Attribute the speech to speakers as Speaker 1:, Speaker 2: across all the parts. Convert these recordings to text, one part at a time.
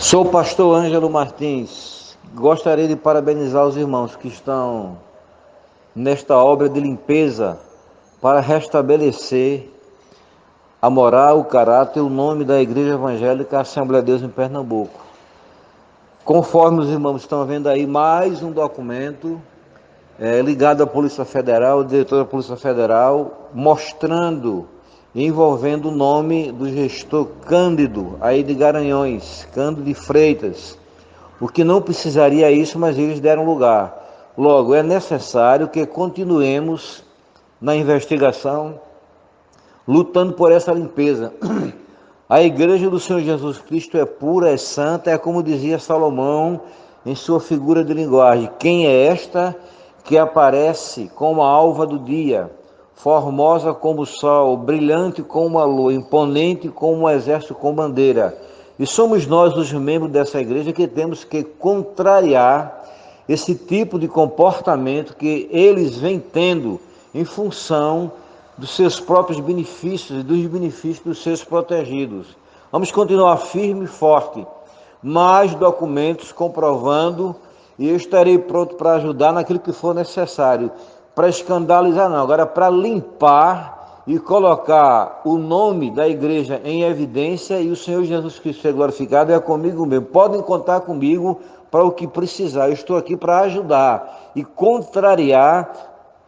Speaker 1: Sou o pastor Ângelo Martins. Gostaria de parabenizar os irmãos que estão nesta obra de limpeza para restabelecer a moral, o caráter e o nome da Igreja Evangélica Assembleia de Deus em Pernambuco. Conforme os irmãos estão vendo aí, mais um documento é, ligado à Polícia Federal, diretor da Polícia Federal, mostrando, envolvendo o nome do gestor Cândido, aí de Garanhões, Cândido de Freitas, o que não precisaria isso, mas eles deram lugar. Logo, é necessário que continuemos na investigação, lutando por essa limpeza. A igreja do Senhor Jesus Cristo é pura, é santa, é como dizia Salomão em sua figura de linguagem. Quem é esta que aparece como a alva do dia, formosa como o sol, brilhante como a lua, imponente como um exército com bandeira? E somos nós, os membros dessa igreja, que temos que contrariar esse tipo de comportamento que eles vêm tendo em função dos seus próprios benefícios e dos benefícios dos seus protegidos. Vamos continuar firme e forte. Mais documentos comprovando e eu estarei pronto para ajudar naquilo que for necessário. Para escandalizar, não, agora para limpar e colocar o nome da igreja em evidência e o Senhor Jesus Cristo ser glorificado é comigo mesmo. Podem contar comigo para o que precisar. Eu estou aqui para ajudar e contrariar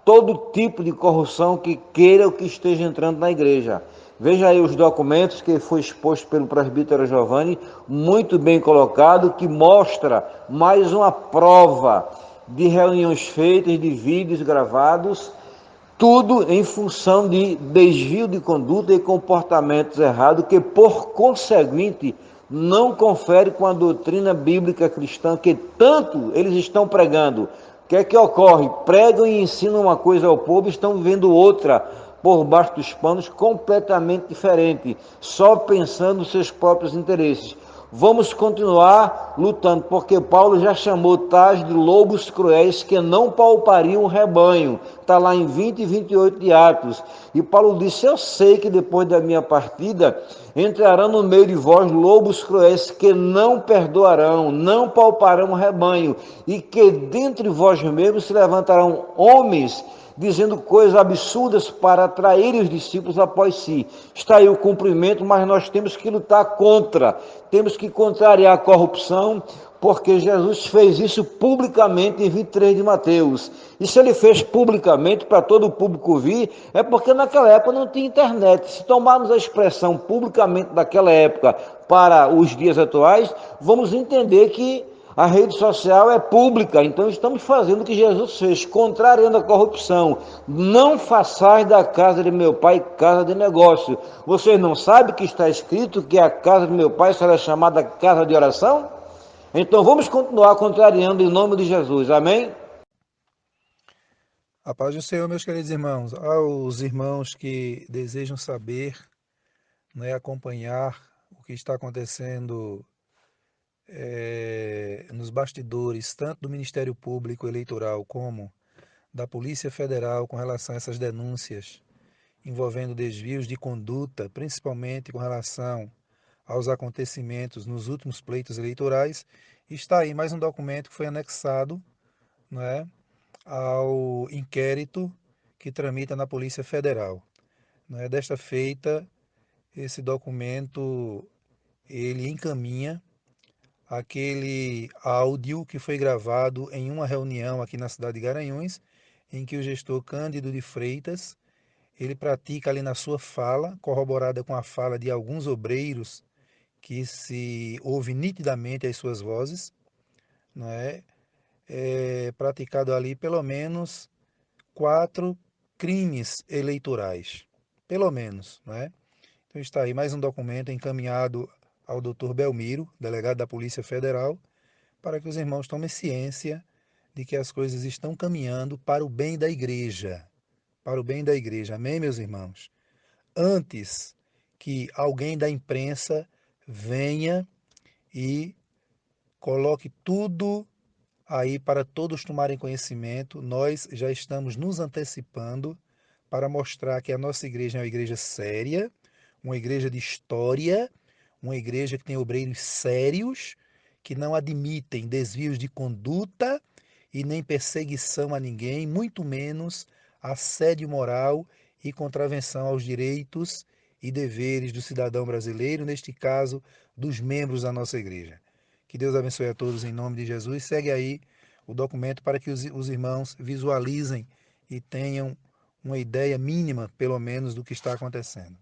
Speaker 1: todo tipo de corrupção que queira ou que esteja entrando na igreja. Veja aí os documentos que foi exposto pelo presbítero Giovanni, muito bem colocado, que mostra mais uma prova de reuniões feitas, de vídeos gravados, tudo em função de desvio de conduta e comportamentos errados, que por conseguinte não confere com a doutrina bíblica cristã que tanto eles estão pregando, que é que ocorre? Pregam e ensinam uma coisa ao povo, estão vivendo outra por baixo dos panos, completamente diferente, só pensando nos seus próprios interesses. Vamos continuar lutando, porque Paulo já chamou tais de lobos cruéis que não palpariam o rebanho. Está lá em 20 e 28 de Atos. E Paulo disse: Eu sei que depois da minha partida entrarão no meio de vós lobos cruéis que não perdoarão, não palparão o rebanho, e que dentre vós mesmos se levantarão homens dizendo coisas absurdas para atrair os discípulos após si. Está aí o cumprimento, mas nós temos que lutar contra, temos que contrariar a corrupção, porque Jesus fez isso publicamente em 23 de Mateus. E se ele fez publicamente para todo o público vir, é porque naquela época não tinha internet. Se tomarmos a expressão publicamente daquela época para os dias atuais, vamos entender que a rede social é pública, então estamos fazendo o que Jesus fez, contrariando a corrupção. Não façais da casa de meu pai casa de negócio. Vocês não sabem que está escrito que a casa de meu pai será chamada casa de oração? Então vamos continuar contrariando em nome de Jesus. Amém?
Speaker 2: A paz do Senhor, meus queridos irmãos. Aos irmãos que desejam saber, né, acompanhar o que está acontecendo é, bastidores, tanto do Ministério Público Eleitoral como da Polícia Federal com relação a essas denúncias envolvendo desvios de conduta, principalmente com relação aos acontecimentos nos últimos pleitos eleitorais, está aí mais um documento que foi anexado né, ao inquérito que tramita na Polícia Federal. Né. Desta feita, esse documento ele encaminha aquele áudio que foi gravado em uma reunião aqui na cidade de Garanhuns, em que o gestor Cândido de Freitas, ele pratica ali na sua fala, corroborada com a fala de alguns obreiros que se ouve nitidamente as suas vozes, não é? é praticado ali pelo menos quatro crimes eleitorais, pelo menos, não é? Então está aí mais um documento encaminhado ao Dr. Belmiro, delegado da Polícia Federal, para que os irmãos tomem ciência de que as coisas estão caminhando para o bem da igreja. Para o bem da igreja. Amém, meus irmãos? Antes que alguém da imprensa venha e coloque tudo aí para todos tomarem conhecimento, nós já estamos nos antecipando para mostrar que a nossa igreja é uma igreja séria, uma igreja de história uma igreja que tem obreiros sérios, que não admitem desvios de conduta e nem perseguição a ninguém, muito menos assédio moral e contravenção aos direitos e deveres do cidadão brasileiro, neste caso, dos membros da nossa igreja. Que Deus abençoe a todos em nome de Jesus. Segue aí o documento para que os, os irmãos visualizem e tenham uma ideia mínima, pelo menos, do que está acontecendo.